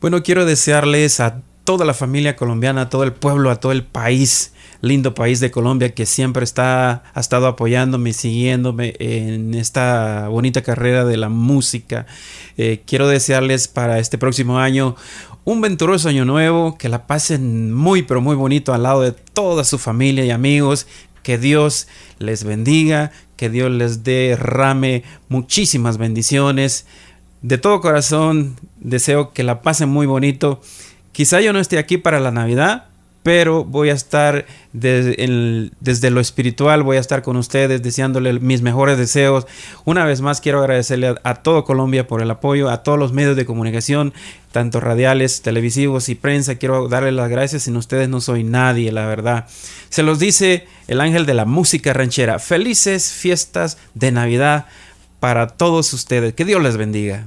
Bueno, quiero desearles a toda la familia colombiana, a todo el pueblo, a todo el país, lindo país de Colombia que siempre está, ha estado apoyándome, siguiéndome en esta bonita carrera de la música. Eh, quiero desearles para este próximo año un venturoso año nuevo, que la pasen muy pero muy bonito al lado de toda su familia y amigos, que Dios les bendiga, que Dios les derrame muchísimas bendiciones. De todo corazón deseo que la pasen muy bonito. Quizá yo no esté aquí para la Navidad, pero voy a estar desde, lo espiritual, voy a estar con ustedes deseándole mis mejores deseos. Una vez más quiero agradecerle a, todo Colombia por el apoyo, a todos los medios de comunicación, tanto radiales, televisivos y prensa. Quiero darle las gracias, sin ustedes no soy nadie, la verdad. Se los dice el ángel de la música ranchera. Felices fiestas de Navidad para todos ustedes. Que Dios les bendiga.